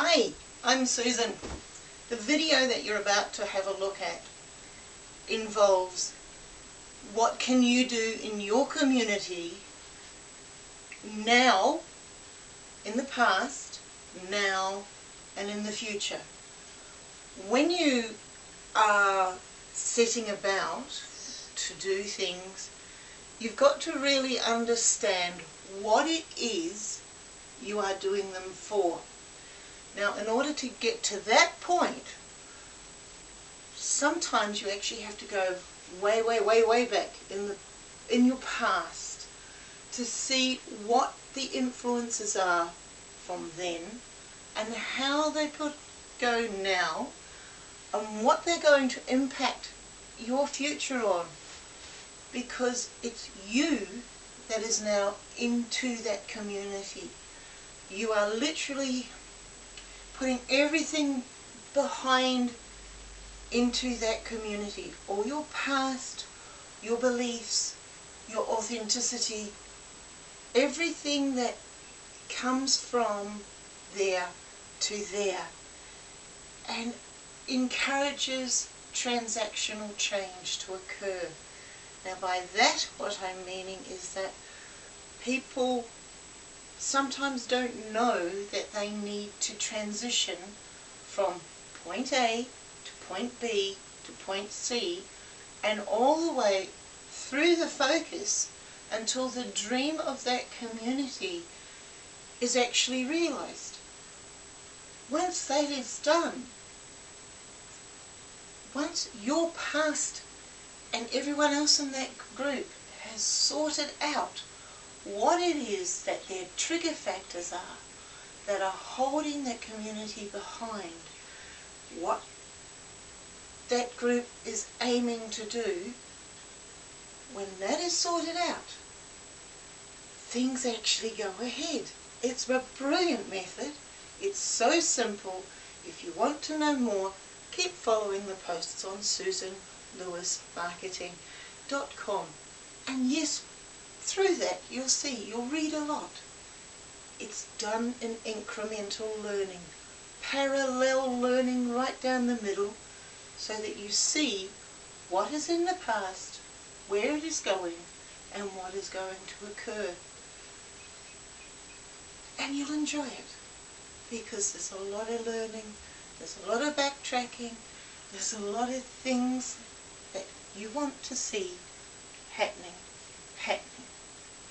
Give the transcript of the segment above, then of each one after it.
Hi, I'm Susan. The video that you're about to have a look at involves what can you do in your community now, in the past, now and in the future. When you are setting about to do things, you've got to really understand what it is you are doing them for. Now, in order to get to that point, sometimes you actually have to go way, way, way, way back in the in your past to see what the influences are from then and how they could go now and what they're going to impact your future on because it's you that is now into that community. You are literally putting everything behind into that community. All your past, your beliefs, your authenticity, everything that comes from there to there and encourages transactional change to occur. Now by that what I'm meaning is that people sometimes don't know that they need to transition from point A to point B to point C and all the way through the focus until the dream of that community is actually realized. Once that is done, once you're past and everyone else in that group has sorted out what it is that their trigger factors are that are holding that community behind, what that group is aiming to do, when that is sorted out, things actually go ahead. It's a brilliant method. It's so simple. If you want to know more, keep following the posts on susanlewismarketing.com. And yes, through that you'll see, you'll read a lot. It's done in incremental learning, parallel learning right down the middle, so that you see what is in the past, where it is going, and what is going to occur. And you'll enjoy it, because there's a lot of learning, there's a lot of backtracking, there's a lot of things that you want to see happening, happening.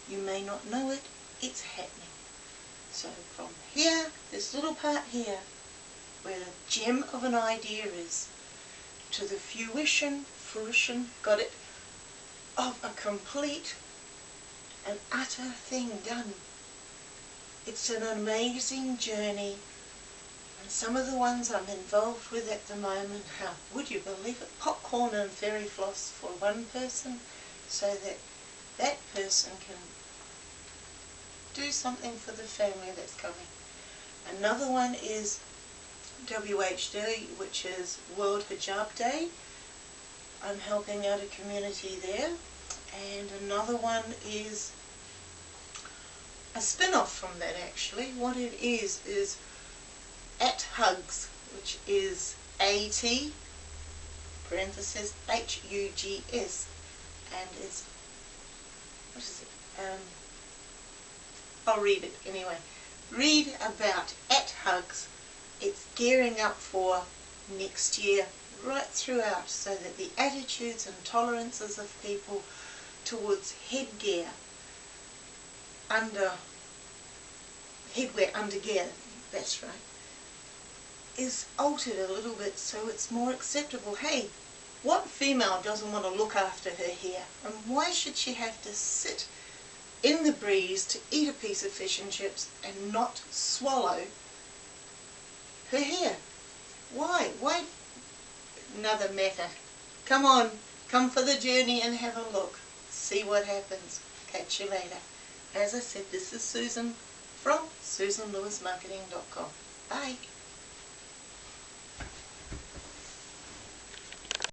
You may not know it, it's happening. So from here, this little part here, where the gem of an idea is, to the fruition, fruition, got it, of a complete and utter thing done. It's an amazing journey and some of the ones I'm involved with at the moment, how would you believe it, popcorn and fairy floss for one person so that that person can do something for the family that's coming. Another one is WHD, which is World Hijab Day. I'm helping out a community there. And another one is a spin-off from that actually. What it is, is At Hugs, which is A-T, parenthesis, H-U-G-S. And it's, what is it? Um, I'll read it anyway. Read about at Hugs. It's gearing up for next year right throughout so that the attitudes and tolerances of people towards headgear under headwear under gear, that's right, is altered a little bit so it's more acceptable. Hey, what female doesn't want to look after her hair? And why should she have to sit in the breeze to eat a piece of fish and chips and not swallow her hair. Why? Why? Another matter. Come on, come for the journey and have a look. See what happens. Catch you later. As I said, this is Susan from SusanLewisMarketing.com. Bye.